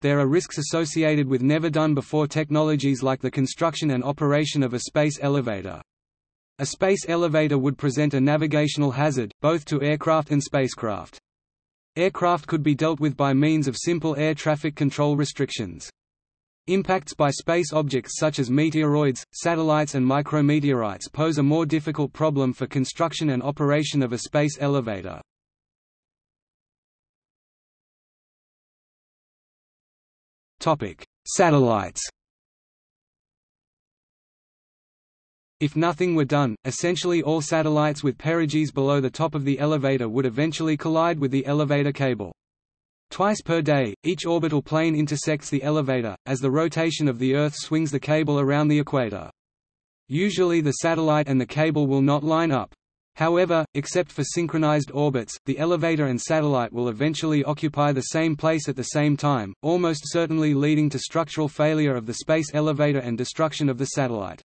there are risks associated with never-done-before technologies like the construction and operation of a space elevator. A space elevator would present a navigational hazard, both to aircraft and spacecraft. Aircraft could be dealt with by means of simple air traffic control restrictions. Impacts by space objects such as meteoroids, satellites and micrometeorites pose a more difficult problem for construction and operation of a space elevator. Satellites If nothing were done, essentially all satellites with perigees below the top of the elevator would eventually collide with the elevator cable. Twice per day, each orbital plane intersects the elevator, as the rotation of the Earth swings the cable around the equator. Usually the satellite and the cable will not line up. However, except for synchronized orbits, the elevator and satellite will eventually occupy the same place at the same time, almost certainly leading to structural failure of the space elevator and destruction of the satellite.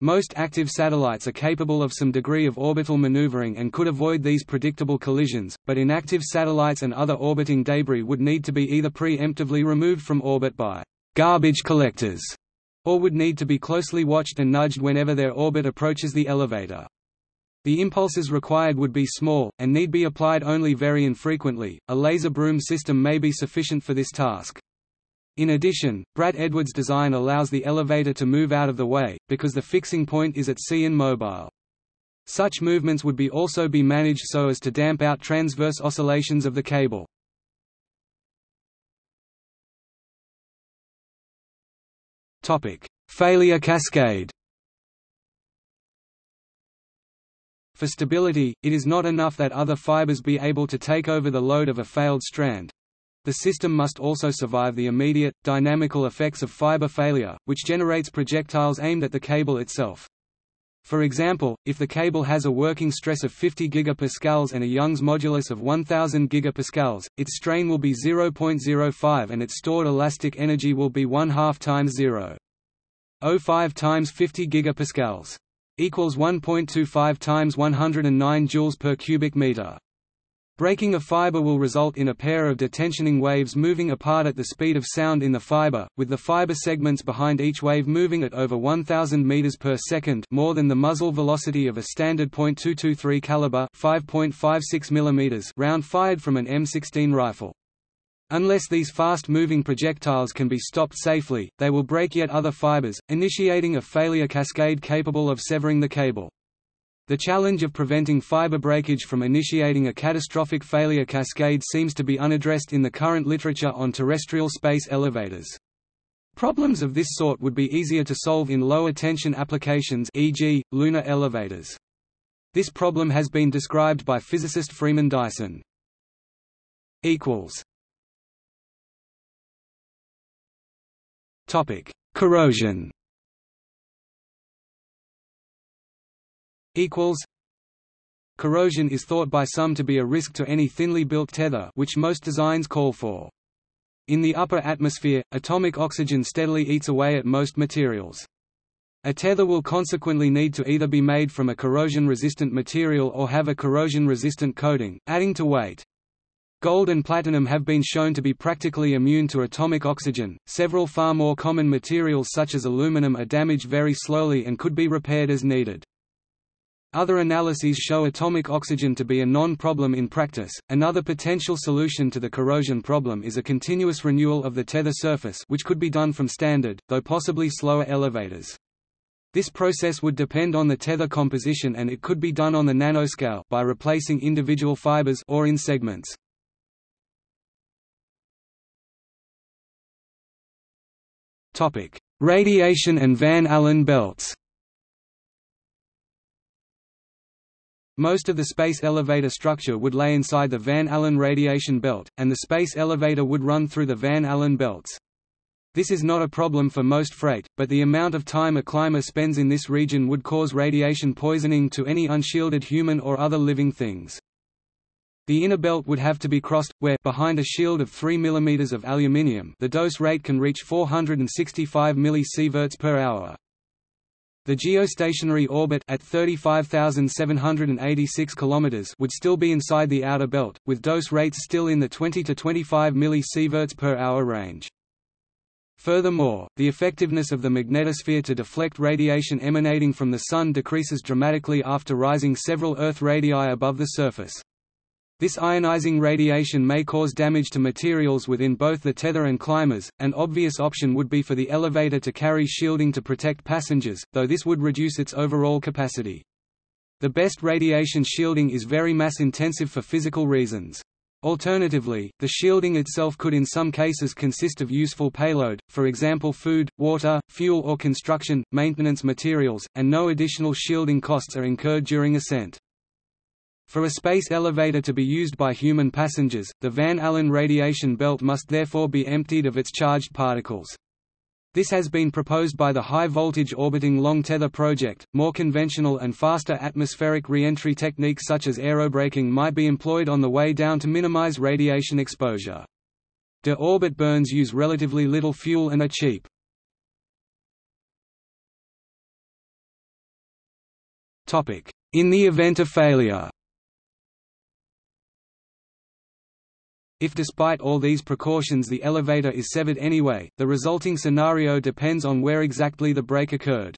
Most active satellites are capable of some degree of orbital maneuvering and could avoid these predictable collisions, but inactive satellites and other orbiting debris would need to be either pre-emptively removed from orbit by garbage collectors, or would need to be closely watched and nudged whenever their orbit approaches the elevator. The impulses required would be small, and need be applied only very infrequently. A laser broom system may be sufficient for this task. In addition, Brad Edwards' design allows the elevator to move out of the way, because the fixing point is at sea and mobile. Such movements would be also be managed so as to damp out transverse oscillations of the cable. Failure cascade For stability, it is not enough that other fibers be able to take over the load of a failed strand, the system must also survive the immediate, dynamical effects of fiber failure, which generates projectiles aimed at the cable itself. For example, if the cable has a working stress of 50 gigapascals and a Young's modulus of 1000 gigapascals, its strain will be 0.05 and its stored elastic energy will be 1 half times 0.05 times 50 gigapascals equals 1.25 times 109 joules per cubic meter. Breaking a fiber will result in a pair of detensioning waves moving apart at the speed of sound in the fiber, with the fiber segments behind each wave moving at over 1000 meters per second, more than the muzzle velocity of a standard .223 caliber 5.56 mm round fired from an M16 rifle. Unless these fast-moving projectiles can be stopped safely, they will break yet other fibers, initiating a failure cascade capable of severing the cable. The challenge of preventing fiber breakage from initiating a catastrophic failure cascade seems to be unaddressed in the current literature on terrestrial space elevators. Problems of this sort would be easier to solve in lower-tension applications e.g., lunar elevators. This problem has been described by physicist Freeman Dyson. Corrosion equals Corrosion is thought by some to be a risk to any thinly built tether which most designs call for. In the upper atmosphere, atomic oxygen steadily eats away at most materials. A tether will consequently need to either be made from a corrosion-resistant material or have a corrosion-resistant coating, adding to weight. Gold and platinum have been shown to be practically immune to atomic oxygen. Several far more common materials such as aluminum are damaged very slowly and could be repaired as needed. Other analyses show atomic oxygen to be a non-problem in practice. Another potential solution to the corrosion problem is a continuous renewal of the tether surface, which could be done from standard, though possibly slower elevators. This process would depend on the tether composition and it could be done on the nanoscale by replacing individual fibers or in segments. Radiation and Van Allen belts. Most of the space elevator structure would lay inside the Van Allen radiation belt, and the space elevator would run through the Van Allen belts. This is not a problem for most freight, but the amount of time a climber spends in this region would cause radiation poisoning to any unshielded human or other living things. The inner belt would have to be crossed, where behind a shield of 3 mm of aluminium the dose rate can reach 465 mSv per hour. The geostationary orbit at 35,786 km would still be inside the outer belt, with dose rates still in the 20 to 25 mSv per hour range. Furthermore, the effectiveness of the magnetosphere to deflect radiation emanating from the Sun decreases dramatically after rising several Earth radii above the surface. This ionizing radiation may cause damage to materials within both the tether and climbers. An obvious option would be for the elevator to carry shielding to protect passengers, though this would reduce its overall capacity. The best radiation shielding is very mass intensive for physical reasons. Alternatively, the shielding itself could in some cases consist of useful payload, for example food, water, fuel or construction, maintenance materials, and no additional shielding costs are incurred during ascent. For a space elevator to be used by human passengers, the Van Allen radiation belt must therefore be emptied of its charged particles. This has been proposed by the High Voltage Orbiting Long Tether project. More conventional and faster atmospheric reentry techniques such as aerobraking might be employed on the way down to minimize radiation exposure. De-orbit burns use relatively little fuel and are cheap. In the event of failure If despite all these precautions the elevator is severed anyway, the resulting scenario depends on where exactly the break occurred.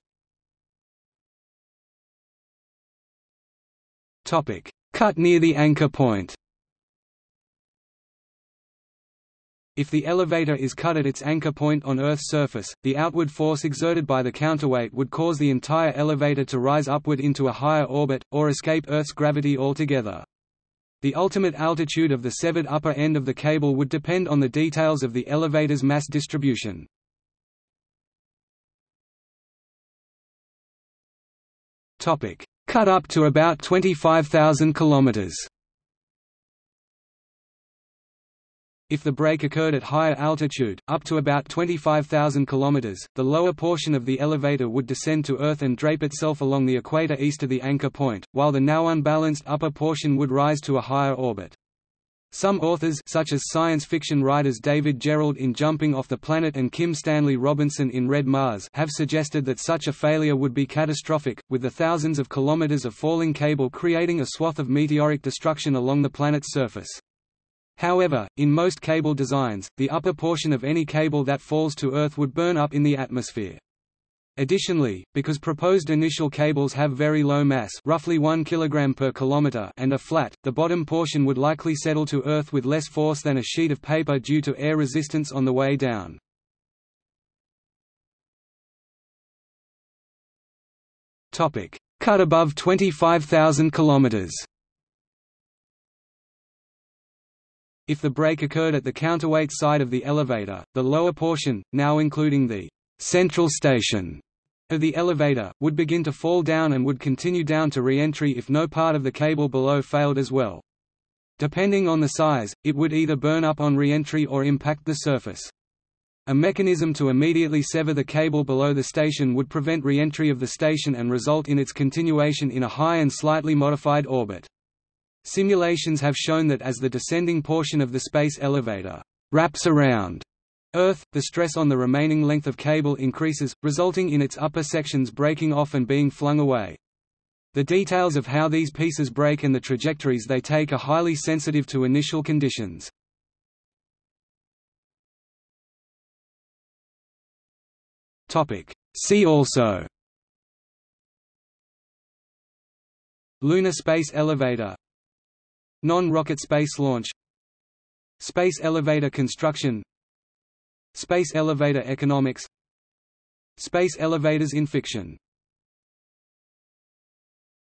Cut near the anchor point If the elevator is cut at its anchor point on Earth's surface, the outward force exerted by the counterweight would cause the entire elevator to rise upward into a higher orbit, or escape Earth's gravity altogether. The ultimate altitude of the severed upper end of the cable would depend on the details of the elevator's mass distribution. Cut up to about 25,000 kilometers. If the break occurred at higher altitude, up to about 25,000 km, the lower portion of the elevator would descend to Earth and drape itself along the equator east of the anchor point, while the now unbalanced upper portion would rise to a higher orbit. Some authors such as science fiction writers David Gerrold in Jumping Off the Planet and Kim Stanley Robinson in Red Mars have suggested that such a failure would be catastrophic, with the thousands of kilometers of falling cable creating a swath of meteoric destruction along the planet's surface. However, in most cable designs, the upper portion of any cable that falls to Earth would burn up in the atmosphere. Additionally, because proposed initial cables have very low mass roughly 1 kg per kilometer and are flat, the bottom portion would likely settle to Earth with less force than a sheet of paper due to air resistance on the way down. Cut above 25,000 kilometers If the break occurred at the counterweight side of the elevator, the lower portion, now including the central station of the elevator, would begin to fall down and would continue down to re-entry if no part of the cable below failed as well. Depending on the size, it would either burn up on re-entry or impact the surface. A mechanism to immediately sever the cable below the station would prevent re-entry of the station and result in its continuation in a high and slightly modified orbit. Simulations have shown that as the descending portion of the space elevator wraps around Earth, the stress on the remaining length of cable increases, resulting in its upper sections breaking off and being flung away. The details of how these pieces break and the trajectories they take are highly sensitive to initial conditions. See also Lunar Space Elevator Non-rocket space launch. Space elevator construction. Space elevator economics. Space elevators in fiction